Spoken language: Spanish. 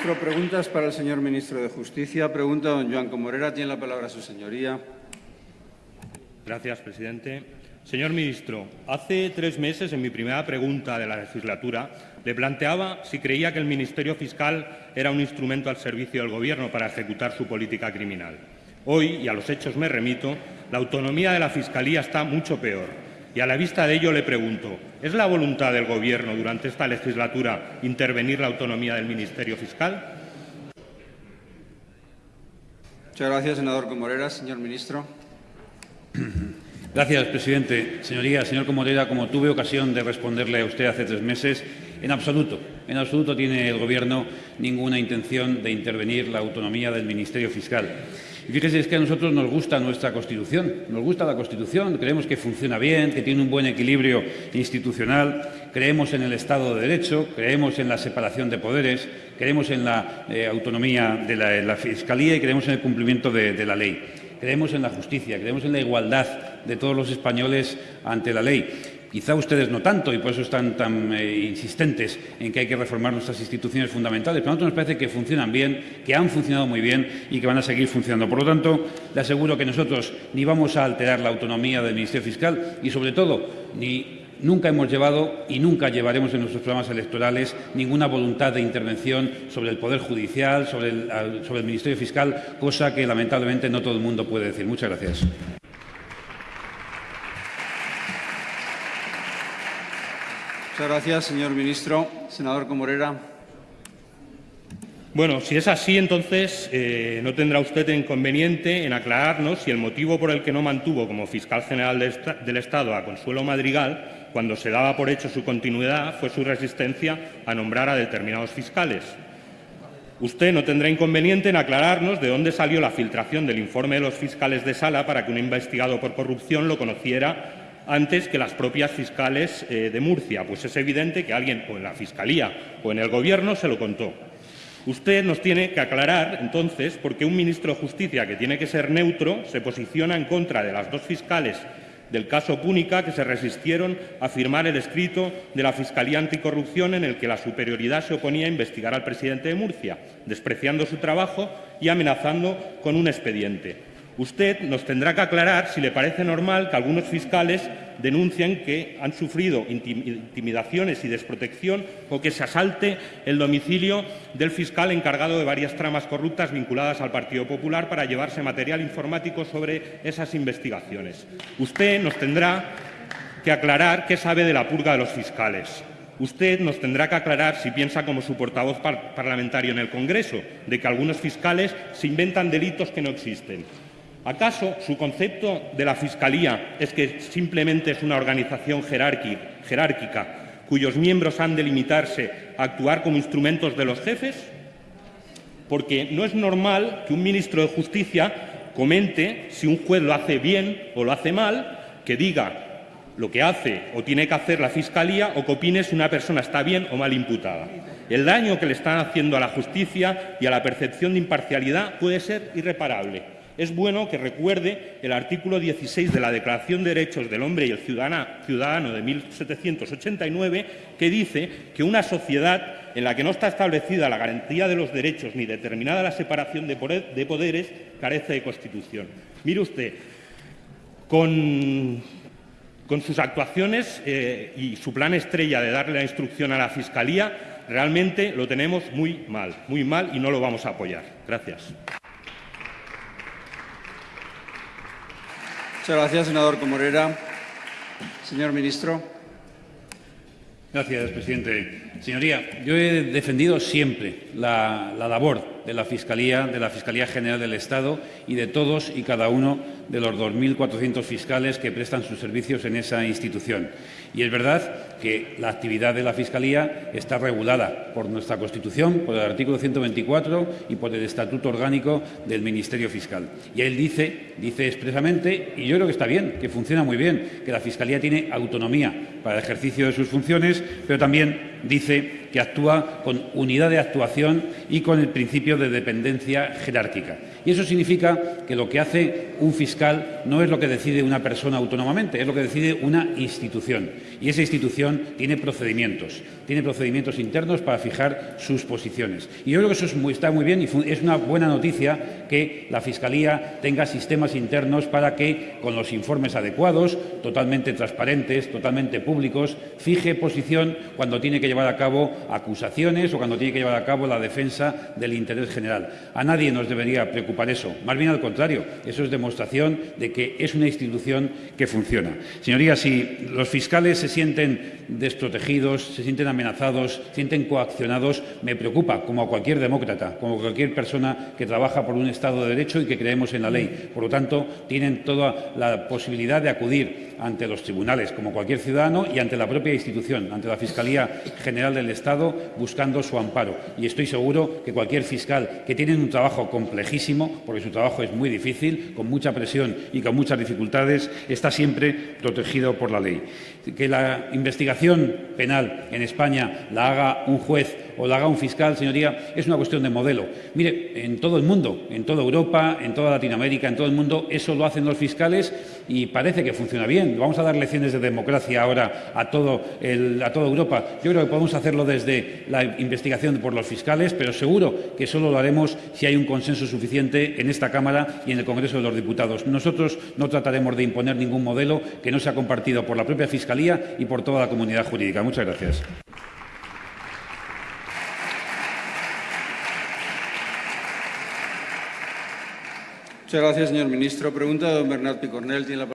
Preguntas para el señor ministro de Justicia. Pregunta don Joan Comorera. Tiene la palabra su señoría. Gracias, presidente. Señor ministro, hace tres meses, en mi primera pregunta de la legislatura, le planteaba si creía que el Ministerio Fiscal era un instrumento al servicio del Gobierno para ejecutar su política criminal. Hoy, y a los hechos me remito, la autonomía de la Fiscalía está mucho peor. Y a la vista de ello le pregunto, ¿es la voluntad del Gobierno durante esta legislatura intervenir la autonomía del Ministerio Fiscal? Muchas gracias, senador Comorera. Señor ministro. Gracias, presidente. Señoría, señor Comorera, como tuve ocasión de responderle a usted hace tres meses, en absoluto, en absoluto tiene el Gobierno ninguna intención de intervenir la autonomía del Ministerio Fiscal. Y fíjese, es que a nosotros nos gusta nuestra Constitución, nos gusta la Constitución, creemos que funciona bien, que tiene un buen equilibrio institucional, creemos en el Estado de Derecho, creemos en la separación de poderes, creemos en la eh, autonomía de la, Fiscalía y creemos en el cumplimiento de la ley creemos en la justicia, creemos en la igualdad de todos los españoles ante la ley. Quizá ustedes no tanto y por eso están tan eh, insistentes en que hay que reformar nuestras instituciones fundamentales, pero a nosotros nos parece que funcionan bien, que han funcionado muy bien y que van a seguir funcionando. Por lo tanto, le aseguro que nosotros ni vamos a alterar la autonomía del Ministerio Fiscal y, sobre todo, ni Nunca hemos llevado y nunca llevaremos en nuestros programas electorales ninguna voluntad de intervención sobre el Poder Judicial, sobre el, sobre el Ministerio Fiscal, cosa que lamentablemente no todo el mundo puede decir. Muchas gracias. Muchas gracias, señor ministro. Senador Comorera. Bueno, si es así, entonces eh, no tendrá usted inconveniente en aclararnos si el motivo por el que no mantuvo como fiscal general del Estado a Consuelo Madrigal, cuando se daba por hecho su continuidad, fue su resistencia a nombrar a determinados fiscales. Usted no tendrá inconveniente en aclararnos de dónde salió la filtración del informe de los fiscales de sala para que un investigado por corrupción lo conociera antes que las propias fiscales eh, de Murcia, pues es evidente que alguien o en la Fiscalía o en el Gobierno se lo contó. Usted nos tiene que aclarar, entonces, por qué un ministro de Justicia, que tiene que ser neutro, se posiciona en contra de las dos fiscales del caso Púnica que se resistieron a firmar el escrito de la Fiscalía Anticorrupción en el que la superioridad se oponía a investigar al presidente de Murcia, despreciando su trabajo y amenazando con un expediente. Usted nos tendrá que aclarar si le parece normal que algunos fiscales denuncien que han sufrido intimidaciones y desprotección o que se asalte el domicilio del fiscal encargado de varias tramas corruptas vinculadas al Partido Popular para llevarse material informático sobre esas investigaciones. Usted nos tendrá que aclarar qué sabe de la purga de los fiscales. Usted nos tendrá que aclarar si piensa como su portavoz parlamentario en el Congreso, de que algunos fiscales se inventan delitos que no existen. ¿Acaso su concepto de la Fiscalía es que simplemente es una organización jerárquica cuyos miembros han de limitarse a actuar como instrumentos de los jefes? Porque no es normal que un ministro de Justicia comente si un juez lo hace bien o lo hace mal, que diga lo que hace o tiene que hacer la Fiscalía o que opine si una persona está bien o mal imputada. El daño que le están haciendo a la justicia y a la percepción de imparcialidad puede ser irreparable es bueno que recuerde el artículo 16 de la Declaración de Derechos del Hombre y el Ciudadano de 1789, que dice que una sociedad en la que no está establecida la garantía de los derechos ni determinada la separación de poderes carece de Constitución. Mire usted, con, sus actuaciones eh, y su plan estrella de darle la instrucción a la Fiscalía, realmente lo tenemos muy mal, muy mal y no lo vamos a apoyar. Gracias. Muchas gracias, senador Comorera. Señor ministro. Gracias, presidente. Señoría, yo he defendido siempre la, la labor de la Fiscalía, de la Fiscalía General del Estado y de todos y cada uno de los 2.400 fiscales que prestan sus servicios en esa institución. Y es verdad que la actividad de la Fiscalía está regulada por nuestra Constitución, por el artículo 124 y por el Estatuto Orgánico del Ministerio Fiscal. Y él dice, dice expresamente, y yo creo que está bien, que funciona muy bien, que la Fiscalía tiene autonomía para el ejercicio de sus funciones, pero también dice que actúa con unidad de actuación y con el principio de dependencia jerárquica. Y eso significa que lo que hace un fiscal no es lo que decide una persona autónomamente, es lo que decide una institución. Y esa institución tiene procedimientos, tiene procedimientos internos para fijar sus posiciones. Y yo creo que eso está muy bien y es una buena noticia que la Fiscalía tenga sistemas internos para que, con los informes adecuados, totalmente transparentes, totalmente públicos, fije posición cuando tiene que llevar a cabo acusaciones o cuando tiene que llevar a cabo la defensa del interés general. A nadie nos debería preocupar eso. Más bien al contrario, eso es demostración de que es una institución que funciona. Señorías, si los fiscales se sienten desprotegidos, se sienten amenazados, se sienten coaccionados, me preocupa, como a cualquier demócrata, como a cualquier persona que trabaja por un Estado de Derecho y que creemos en la ley. Por lo tanto, tienen toda la posibilidad de acudir ante los tribunales, como cualquier ciudadano, y ante la propia institución, ante la Fiscalía General del Estado, buscando su amparo. Y estoy seguro que cualquier fiscal que tiene un trabajo complejísimo, porque su trabajo es muy difícil, con mucha presión y con muchas dificultades, está siempre protegido por la ley. Que la investigación penal en España la haga un juez o la haga un fiscal, señoría, es una cuestión de modelo. Mire, en todo el mundo, en toda Europa, en toda Latinoamérica, en todo el mundo, eso lo hacen los fiscales y parece que funciona bien. Vamos a dar lecciones de democracia ahora a, toda Europa. Yo creo que podemos hacerlo desde la investigación por los fiscales, pero seguro que solo lo haremos si hay un consenso suficiente en esta Cámara y en el Congreso de los Diputados. Nosotros no trataremos de imponer ningún modelo que no sea compartido por la propia Fiscalía y por toda la comunidad jurídica. Muchas gracias. Muchas gracias, señor ministro. Pregunta don Bernat Picornel. Tiene la